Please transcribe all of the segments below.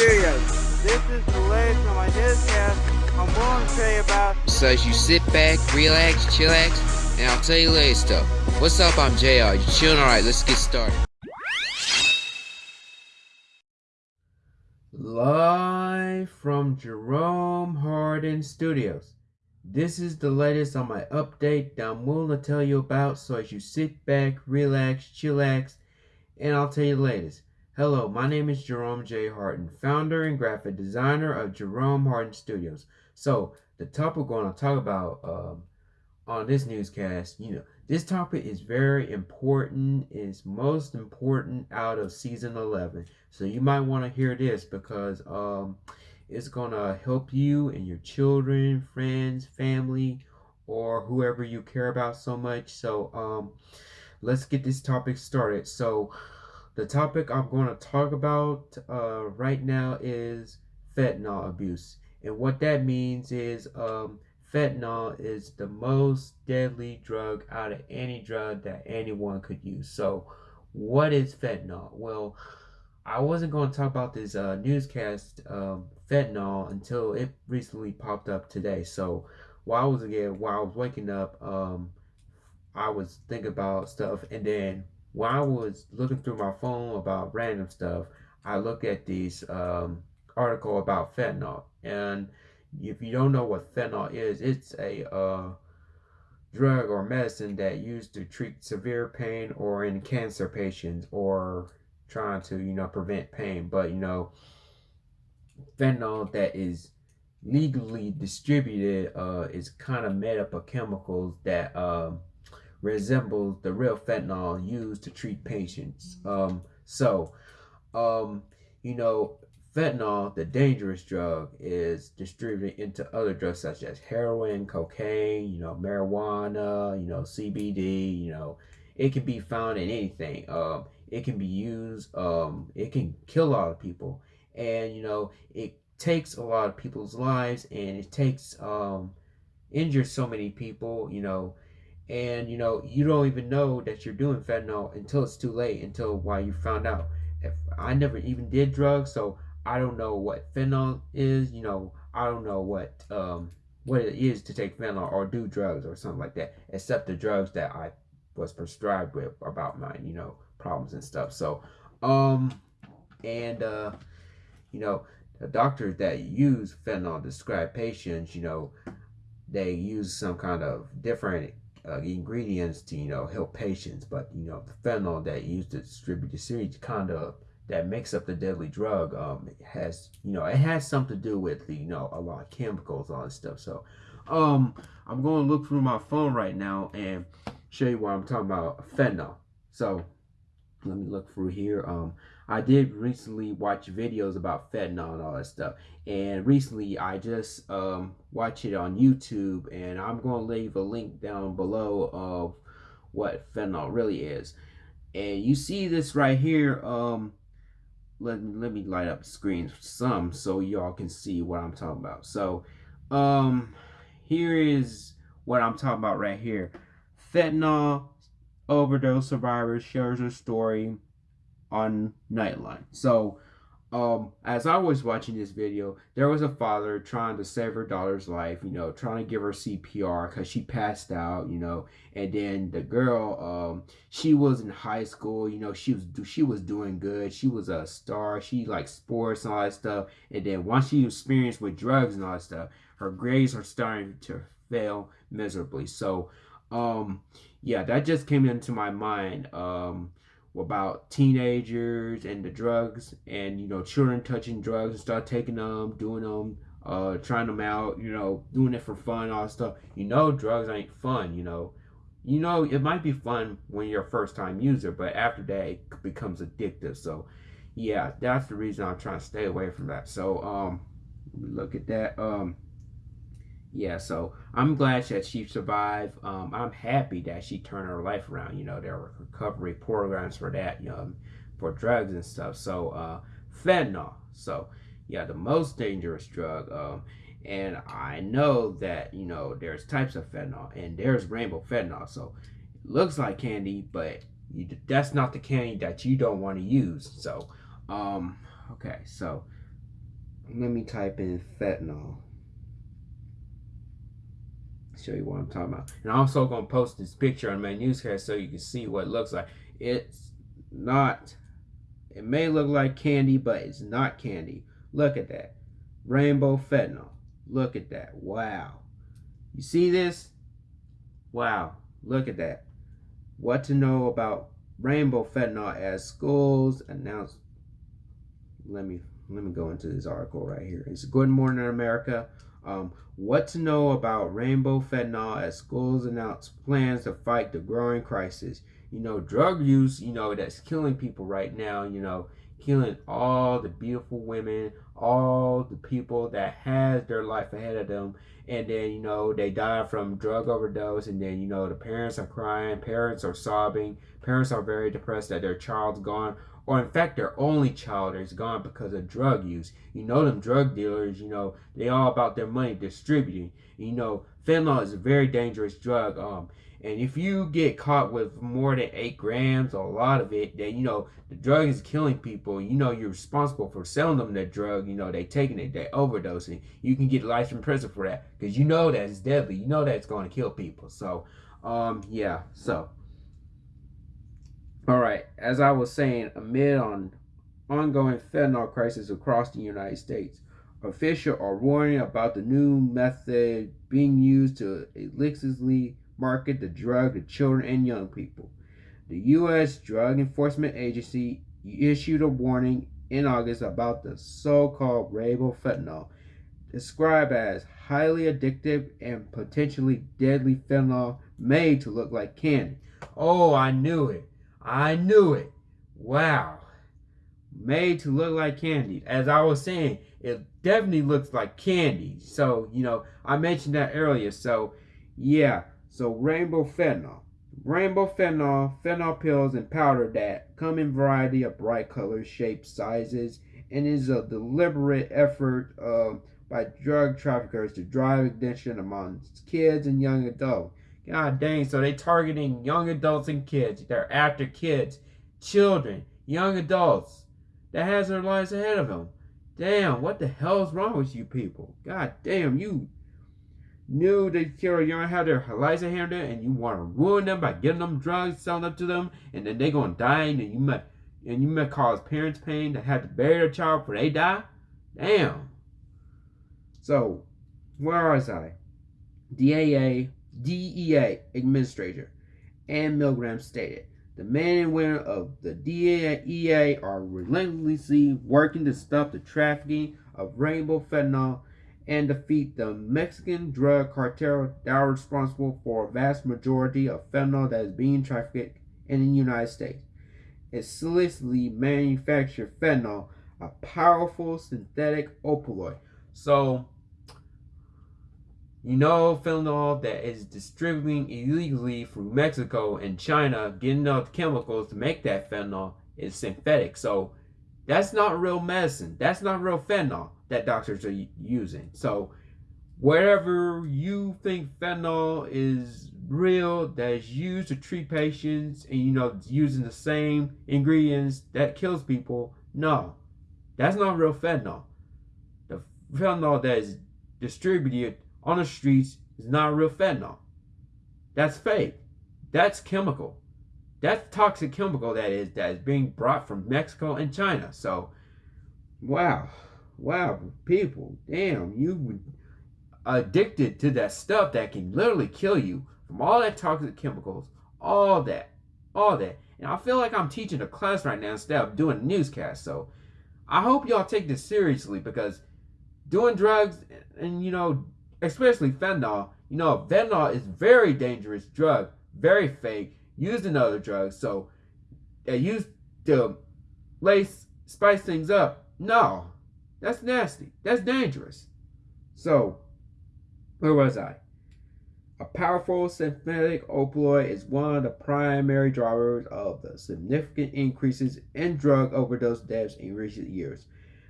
Studios. This is the latest on my newscast. I'm going to tell you about. So as you sit back, relax, chillax, and I'll tell you latest stuff. What's up? I'm JR. You chilling? Alright, let's get started. Live from Jerome Hardin Studios. This is the latest on my update that I'm willing to tell you about. So as you sit back, relax, chillax, and I'll tell you the latest. Hello, my name is Jerome J. Hardin, founder and graphic designer of Jerome Hardin Studios. So, the topic we're going to talk about um, on this newscast, you know, this topic is very important. It's most important out of season 11. So, you might want to hear this because um, it's going to help you and your children, friends, family, or whoever you care about so much. So, um, let's get this topic started. So, the topic I'm going to talk about uh, right now is fentanyl abuse. And what that means is um, fentanyl is the most deadly drug out of any drug that anyone could use. So, what is fentanyl? Well, I wasn't going to talk about this uh, newscast um, fentanyl until it recently popped up today. So, while I was again while I was waking up, um, I was thinking about stuff, and then while I was looking through my phone about random stuff, I look at this um, article about fentanyl. And if you don't know what fentanyl is, it's a uh, drug or medicine that used to treat severe pain or in cancer patients or trying to, you know, prevent pain. But, you know, fentanyl that is legally distributed uh, is kind of made up of chemicals that um, resembles the real fentanyl used to treat patients. Um, so, um, you know, fentanyl, the dangerous drug, is distributed into other drugs such as heroin, cocaine, you know, marijuana, you know, CBD, you know, it can be found in anything. Um, it can be used, um, it can kill a lot of people. And, you know, it takes a lot of people's lives and it takes, um, injures so many people, you know, and you know you don't even know that you're doing fentanyl until it's too late until why you found out. If i never even did drugs so i don't know what fentanyl is you know i don't know what um what it is to take fentanyl or do drugs or something like that except the drugs that i was prescribed with about my you know problems and stuff. So um and uh you know the doctors that use fentanyl describe patients you know they use some kind of different uh, ingredients to you know help patients, but you know the fentanyl that used to distribute the series kind of that makes up the deadly drug um has you know it has something to do with the, you know a lot of chemicals all this stuff. So um I'm going to look through my phone right now and show you what I'm talking about fentanyl. So let me look through here. Um, I did recently watch videos about fentanyl and all that stuff. And recently I just um, watched it on YouTube and I'm going to leave a link down below of what fentanyl really is. And you see this right here. Um, let, let me light up the screen some so y'all can see what I'm talking about. So um, here is what I'm talking about right here. Fentanyl overdose survivor shares her story on Nightline. So, um, as I was watching this video, there was a father trying to save her daughter's life, you know, trying to give her CPR because she passed out, you know, and then the girl, um, she was in high school, you know, she was she was doing good, she was a star, she liked sports and all that stuff, and then once she experienced with drugs and all that stuff, her grades are starting to fail miserably. So, um, yeah, that just came into my mind um, about teenagers and the drugs and, you know, children touching drugs and start taking them, doing them, uh, trying them out, you know, doing it for fun, all stuff. You know, drugs ain't fun, you know. You know, it might be fun when you're a first time user, but after that, it becomes addictive. So, yeah, that's the reason I'm trying to stay away from that. So, um, look at that. Um, yeah, so I'm glad that she survived. Um, I'm happy that she turned her life around. You know, there were recovery programs for that, you know, for drugs and stuff. So, uh, fentanyl. So, yeah, the most dangerous drug. Um, and I know that, you know, there's types of fentanyl and there's rainbow fentanyl. So, it looks like candy, but you, that's not the candy that you don't want to use. So, um, okay, so let me type in fentanyl. Show you what I'm talking about. And I'm also going to post this picture on my newscast so you can see what it looks like. It's not, it may look like candy, but it's not candy. Look at that. Rainbow fentanyl. Look at that. Wow. You see this? Wow. Look at that. What to know about rainbow fentanyl as schools announce. Let me let me go into this article right here. It's Good Morning America. Um, what to know about rainbow fentanyl as schools announce plans to fight the growing crisis. You know, drug use, you know, that's killing people right now, you know, killing all the beautiful women, all the people that has their life ahead of them. And then you know they die from drug overdose. And then you know the parents are crying. Parents are sobbing. Parents are very depressed that their child's gone. Or in fact their only child is gone because of drug use. You know them drug dealers you know they all about their money distributing. You know fentanyl is a very dangerous drug. Um and if you get caught with more than eight grams or a lot of it, then you know the drug is killing people. You know you're responsible for selling them the drug. You know they taking it, they overdosing. You can get life in prison for that because you know that it's deadly. You know that it's going to kill people. So, um, yeah. So, all right. As I was saying, amid on ongoing fentanyl crisis across the United States, officials are warning about the new method being used to illicitly market the drug to children and young people. The U.S. Drug Enforcement Agency issued a warning in August about the so-called rainbow fentanyl, described as highly addictive and potentially deadly fentanyl made to look like candy. Oh, I knew it. I knew it. Wow. Made to look like candy. As I was saying, it definitely looks like candy. So, you know, I mentioned that earlier. So, yeah. So rainbow fentanyl. Rainbow fentanyl, fentanyl pills and powder that come in variety of bright colors, shapes, sizes, and is a deliberate effort uh, by drug traffickers to drive addiction among kids and young adults. God dang, so they targeting young adults and kids. They're after kids, children, young adults that has their lives ahead of them. Damn, what the hell's wrong with you people? God damn, you knew kill young had their lives ahead and you want to ruin them by giving them drugs, selling them to them, and then they gonna die, and you might and you might cause parents pain to have to bury their child before they die. Damn. So, where was I? DAA, DEA administrator Anne Milgram stated, the men and women of the DEA are relentlessly working to stop the trafficking of rainbow fentanyl and defeat the Mexican drug cartel that are responsible for a vast majority of fentanyl that is being trafficked in the United States. It's illicitly manufactured fentanyl, a powerful synthetic opioid. So, you know fentanyl that is distributing illegally through Mexico and China, getting the chemicals to make that fentanyl is synthetic. So, that's not real medicine. That's not real fentanyl that doctors are using. So wherever you think fentanyl is real, that is used to treat patients, and you know using the same ingredients that kills people, no, that's not real fentanyl. The fentanyl that is distributed on the streets is not real fentanyl. That's fake. That's chemical. That's toxic chemical that is that is being brought from Mexico and China. So, wow. Wow, people, damn, you addicted to that stuff that can literally kill you from all that toxic chemicals, all that, all that. And I feel like I'm teaching a class right now instead of doing a newscast. So I hope y'all take this seriously because doing drugs and, you know, especially fentanyl, you know, fentanyl is very dangerous drug, very fake, used another drug. So they used to lace, spice things up. No, that's nasty. That's dangerous. So, where was I? A powerful synthetic opioid is one of the primary drivers of the significant increases in drug overdose deaths in recent years.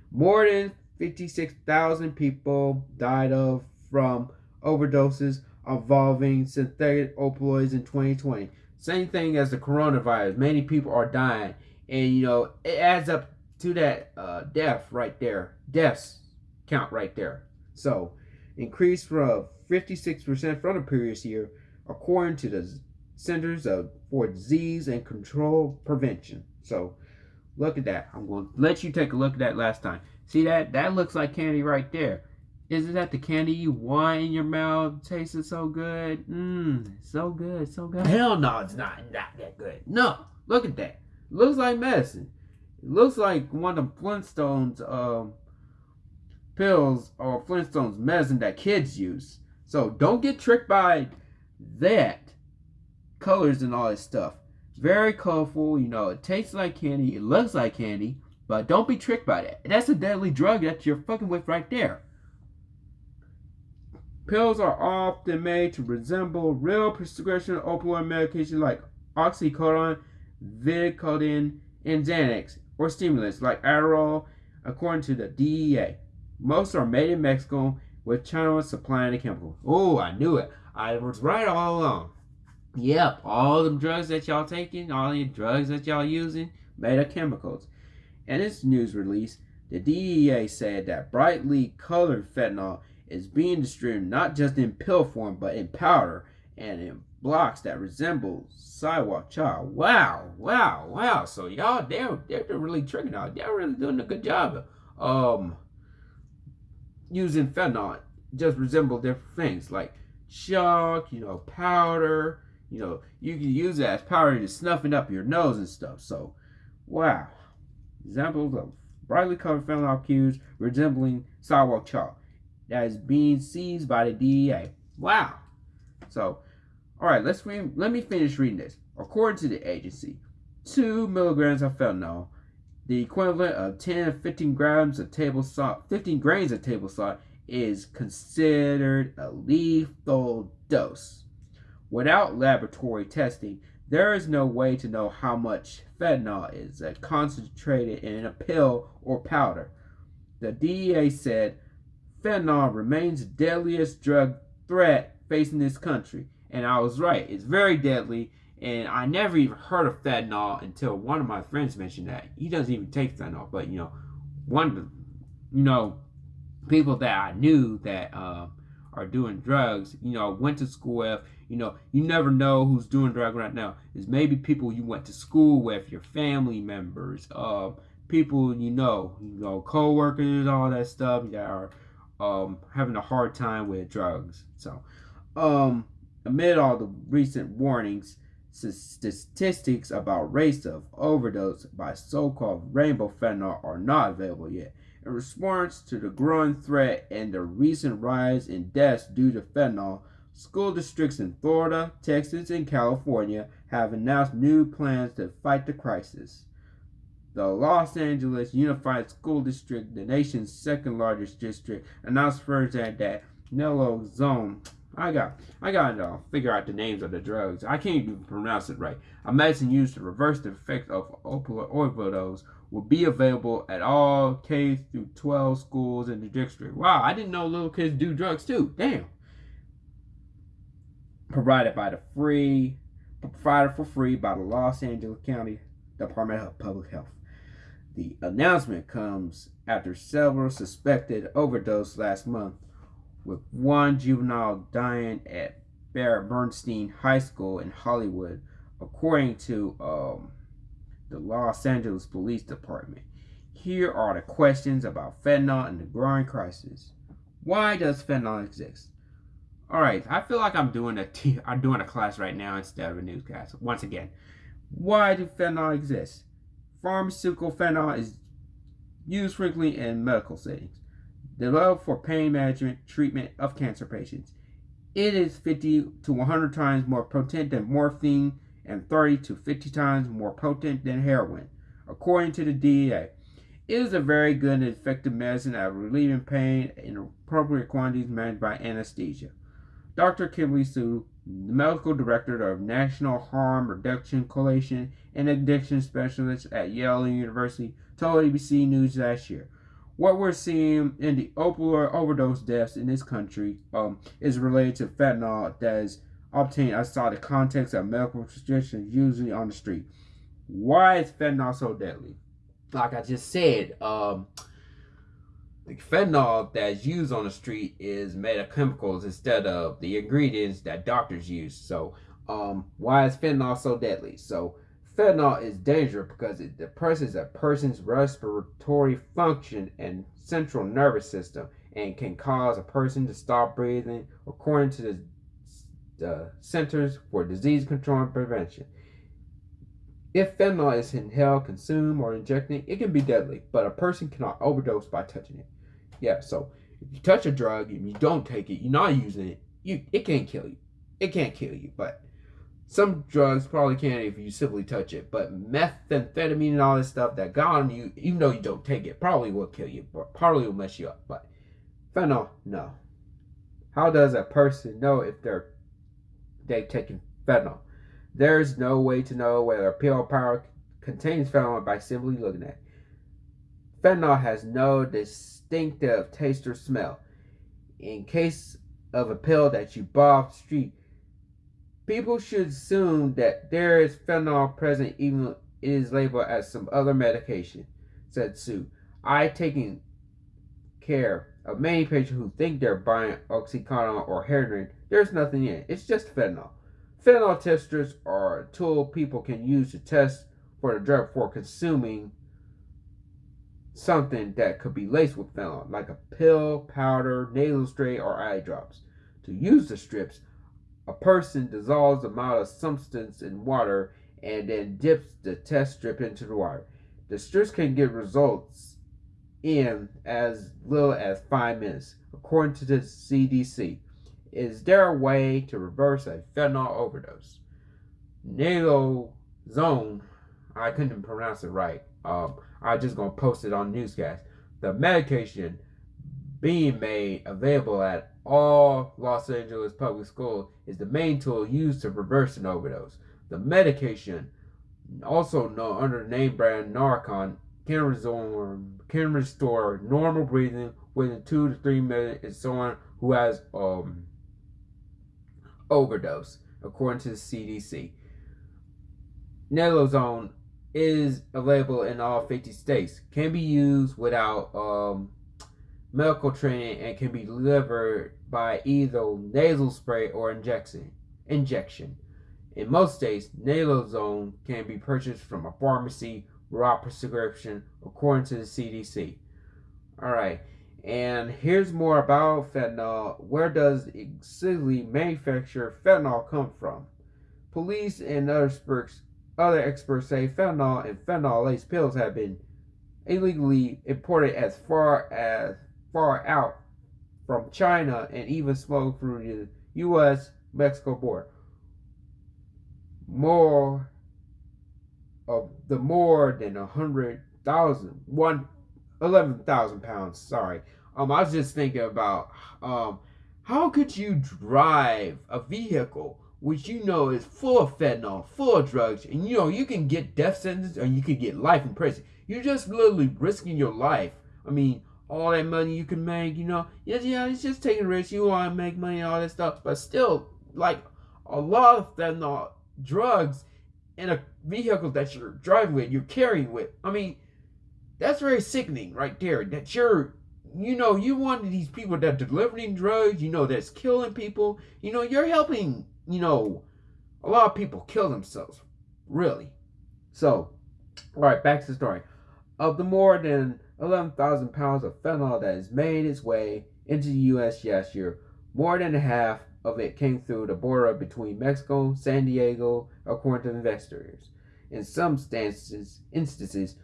More than 56,000 people died of from overdoses involving synthetic opioids in 2020. Same thing as the coronavirus. Many people are dying, and you know it adds up to that uh, death right there. Deaths. count right there. So, increased from 56% from the previous year, according to the Centers of, for Disease and Control Prevention. So, look at that. I'm going to let you take a look at that last time. See that? That looks like candy right there. Isn't that the candy you want in your mouth? Tasted so good. Mmm, so good, so good. Hell no, it's not, not that good. No, look at that. Looks like medicine. It looks like one of the Flintstones um, pills or Flintstones medicine that kids use. So don't get tricked by that. Colors and all this stuff. Very colorful, you know, it tastes like candy, it looks like candy, but don't be tricked by that. That's a deadly drug that you're fucking with right there. Pills are often made to resemble real prescription opioid medication like oxycodone, Vicodin, and Xanax, or stimulants like Adderall, according to the DEA. Most are made in Mexico, with China supplying the chemical. Oh, I knew it. I was right all along. Yep, all the drugs that y'all taking, all the drugs that y'all using, made of chemicals. In its news release, the DEA said that brightly colored fentanyl is being distributed not just in pill form, but in powder and in blocks that resemble sidewalk chalk. Wow, wow, wow. So y'all, they're, they're really tricking out. They're really doing a good job um, using fentanyl. Just resemble different things like chalk, you know, powder. You know, you can use that as powder to snuffing up your nose and stuff. So, wow. Examples of brightly colored fentanyl cues resembling sidewalk chalk that is being seized by the DEA. Wow. So, all right, let's read, let me finish reading this. According to the agency, two milligrams of fentanyl, the equivalent of 10 to 15 grams of table salt, 15 grains of table salt, is considered a lethal dose. Without laboratory testing, there is no way to know how much fentanyl is concentrated in a pill or powder. The DEA said fentanyl remains the deadliest drug threat facing this country. And I was right. It's very deadly. And I never even heard of fentanyl until one of my friends mentioned that. He doesn't even take fentanyl. But, you know, one, of the, you know, people that I knew that uh, are doing drugs, you know, went to school with, you know, you never know who's doing drugs right now. Is maybe people you went to school with, your family members, uh, people you know, you know, co-workers, all that stuff that are um, having a hard time with drugs. So, um, amid all the recent warnings, statistics about rates of overdose by so-called rainbow fentanyl are not available yet. In response to the growing threat and the recent rise in deaths due to fentanyl, school districts in Florida, Texas, and California have announced new plans to fight the crisis. The Los Angeles Unified School District, the nation's second largest district, announced Thursday that naloxone I got I got to uh, figure out the names of the drugs. I can't even pronounce it right. A medicine used to reverse the effect of opioid overdose will be available at all K through 12 schools in the district. Wow, I didn't know little kids do drugs too. Damn. Provided by the free provided for free by the Los Angeles County Department of Public Health. The announcement comes after several suspected overdose last month, with one juvenile dying at Barrett Bernstein High School in Hollywood, according to um, the Los Angeles Police Department. Here are the questions about fentanyl and the growing crisis. Why does fentanyl exist? All right, I feel like I'm doing a t- I'm doing a class right now instead of a newscast. Once again, why do fentanyl exist? Pharmaceutical fentanyl is used frequently in medical settings, developed for pain management treatment of cancer patients. It is 50 to 100 times more potent than morphine and 30 to 50 times more potent than heroin, according to the DEA. It is a very good and effective medicine at relieving pain in appropriate quantities managed by anesthesia. Dr. Kimberly Sue the medical director of National Harm Reduction Coalition and addiction specialist at Yale University, told ABC News last year. What we're seeing in the opioid overdose deaths in this country um, is related to fentanyl that is obtained outside the context of medical prescriptions, usually on the street. Why is fentanyl so deadly? Like I just said, um, the fentanyl that's used on the street is made of chemicals instead of the ingredients that doctors use. So, um, why is fentanyl so deadly? So, fentanyl is dangerous because it depresses a person's respiratory function and central nervous system and can cause a person to stop breathing, according to the, the Centers for Disease Control and Prevention. If fentanyl is inhaled, consumed, or injected, it can be deadly, but a person cannot overdose by touching it. Yeah, so if you touch a drug and you don't take it, you're not using it, you it can't kill you. It can't kill you, but some drugs probably can if you simply touch it. But methamphetamine and all this stuff that got on you, even though you don't take it, probably will kill you, but probably will mess you up. But fentanyl, no. How does a person know if they're they've taken fentanyl? There's no way to know whether a pill powder contains fentanyl by simply looking at it. Fentanyl has no distinctive taste or smell. In case of a pill that you buy off the street, people should assume that there is fentanyl present even if it is labeled as some other medication, said Sue. I taking care of many patients who think they're buying Oxycontin or heroin. There's nothing in it. It's just fentanyl. Fentanyl testers are a tool people can use to test for the drug for consuming something that could be laced with fentanyl, like a pill, powder, nasal spray, or eye drops. To use the strips, a person dissolves the amount of substance in water and then dips the test strip into the water. The strips can get results in as little as five minutes, according to the CDC. Is there a way to reverse a fentanyl overdose? Naloxone, I couldn't pronounce it right. Um, I'm just gonna post it on newscast. The medication being made available at all Los Angeles public schools is the main tool used to reverse an overdose. The medication, also known under the name brand Narcan, can restore, can restore normal breathing within two to three minutes in someone who has um, overdose, according to the CDC. Naloxone is available in all 50 states. Can be used without um, medical training and can be delivered by either nasal spray or injection. Injection. In most states, naloxone can be purchased from a pharmacy without prescription, according to the CDC. All right. And here's more about fentanyl. Where does exactly manufactured fentanyl come from? Police and other experts, other experts say fentanyl and fentanyl-laced pills have been illegally imported as far as far out from China and even smuggled through the U.S.-Mexico border. More of the more than a hundred thousand, one 11,000 pounds. Sorry. Um, I was just thinking about um, how could you drive a vehicle which you know is full of fentanyl, full of drugs, and you know you can get death sentence or you could get life in prison. You're just literally risking your life. I mean, all that money you can make, you know, yeah, yeah, it's just taking risks. You want to make money, all that stuff, but still, like a lot of fentanyl drugs in a vehicle that you're driving with, you're carrying with. I mean, that's very sickening right there. That you're, you know, you one of these people that delivering drugs, you know, that's killing people. You know, you're helping, you know, a lot of people kill themselves. Really. So, all right, back to the story. Of the more than 11,000 pounds of fentanyl that has made its way into the U.S. last year, more than half of it came through the border between Mexico San Diego, according to investigators. In some instances, instances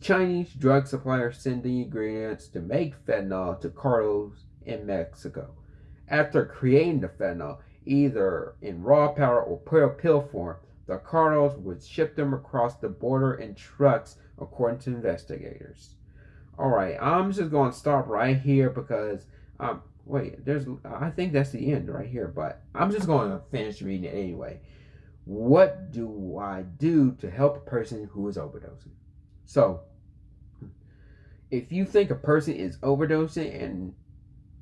Chinese drug suppliers send the ingredients to make fentanyl to cartels in Mexico. After creating the fentanyl, either in raw powder or pill form, the cartels would ship them across the border in trucks, according to investigators. All right, I'm just going to stop right here because um wait, there's I think that's the end right here, but I'm just going to finish reading it anyway. What do I do to help a person who is overdosing? So, if you think a person is overdosing and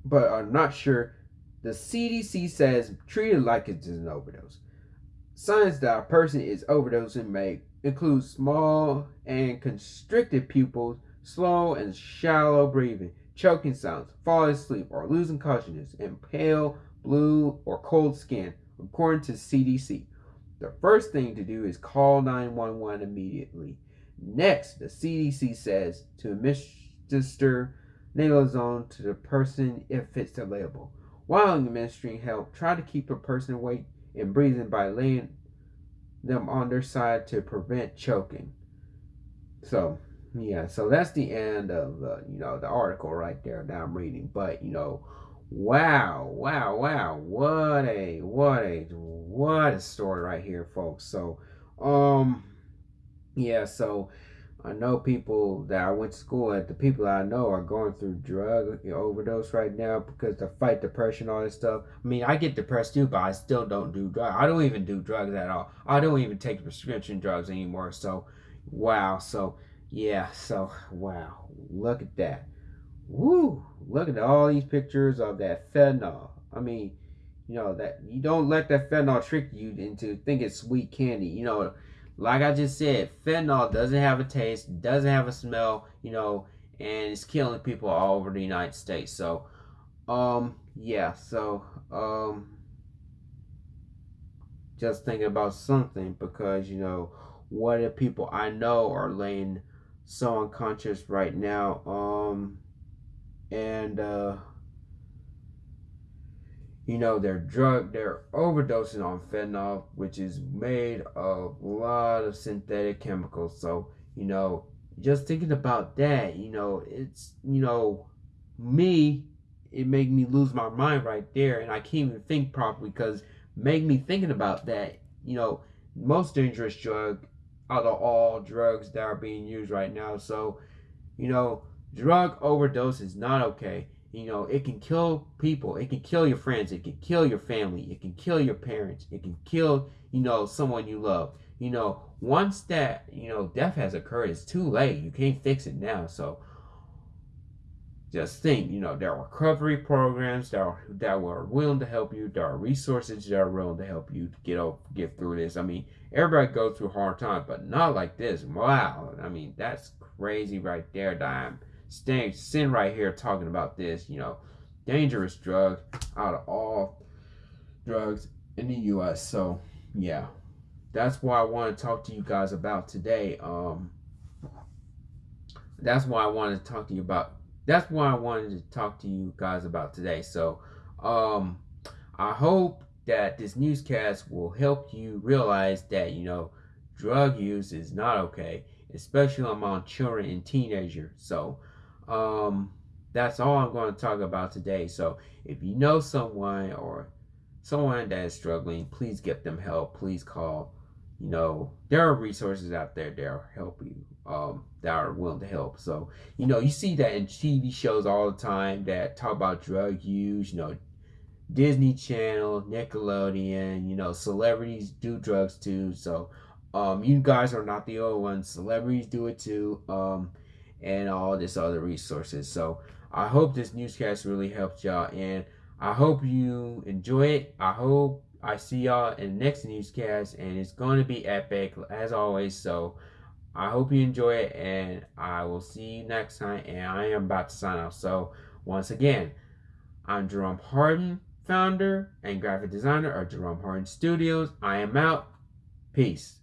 but are not sure, the CDC says treat it like it's an overdose. Signs that a person is overdosing may include small and constricted pupils, slow and shallow breathing, choking sounds, falling asleep, or losing consciousness, and pale, blue, or cold skin, according to CDC. The first thing to do is call 911 immediately. Next, the CDC says to administer naloxone to the person if it's available. While administering help, try to keep a person awake and breathing by laying them on their side to prevent choking. So, yeah, so that's the end of the, you know, the article right there that I'm reading. But, you know, wow, wow, wow, what a, what a, what a story right here, folks. So, um, yeah, so I know people that I went to school at, the people I know are going through drug overdose right now because to fight depression, all this stuff. I mean, I get depressed too, but I still don't do drugs. I don't even do drugs at all. I don't even take prescription drugs anymore. So, wow. So, yeah. So, wow. Look at that. Woo. Look at all these pictures of that fentanyl. I mean, you know, that you don't let that fentanyl trick you into thinking sweet candy. You know, like I just said, fentanyl doesn't have a taste, doesn't have a smell, you know, and it's killing people all over the United States. So, um, yeah, so, um, just thinking about something because, you know, what if people I know are laying so unconscious right now, um, and, uh, you know, they're drug, they're overdosing on fentanyl, which is made of a lot of synthetic chemicals. So, you know, just thinking about that, you know, it's, you know, me, it made me lose my mind right there. And I can't even think properly because made me thinking about that, you know, most dangerous drug out of all drugs that are being used right now. So, you know, drug overdose is not okay. You know, it can kill people. It can kill your friends. It can kill your family. It can kill your parents. It can kill, you know, someone you love. You know, once that, you know, death has occurred, it's too late. You can't fix it now. So just think, you know, there are recovery programs that are that are willing to help you. There are resources that are willing to help you get over, get through this. I mean, everybody goes through hard times, but not like this. Wow. I mean, that's crazy right there, Dime staying sin right here talking about this, you know, dangerous drug out of all drugs in the US. So yeah. That's why I want to talk to you guys about today. Um that's why I wanted to talk to you about that's why I wanted to talk to you guys about today. So um I hope that this newscast will help you realize that, you know, drug use is not okay, especially among children and teenagers. So um, that's all I'm going to talk about today. So if you know someone or someone that is struggling, please get them help. Please call. You know, there are resources out there that will help you, um, that are willing to help. So, you know, you see that in TV shows all the time that talk about drug use, you know, Disney Channel, Nickelodeon, you know, celebrities do drugs too. So, um, you guys are not the only ones. Celebrities do it too. Um, and all this other resources. So I hope this newscast really helped y'all and I hope you enjoy it. I hope I see y'all in the next newscast and it's going to be epic as always. So I hope you enjoy it and I will see you next time and I am about to sign off. So once again, I'm Jerome Harden, founder and graphic designer of Jerome Harden Studios. I am out. Peace.